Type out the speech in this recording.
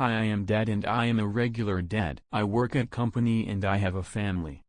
Hi I am dad and I am a regular dad. I work at company and I have a family.